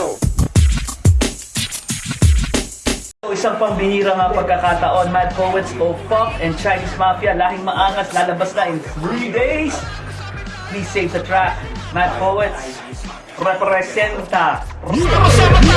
go! isang pambihira nga pagkakataon, Mad Poets, Pop and Chinese Mafia, lahing maangas, lalabas na in 3 days. Please save the track. Mad Poets, representa. Yeah.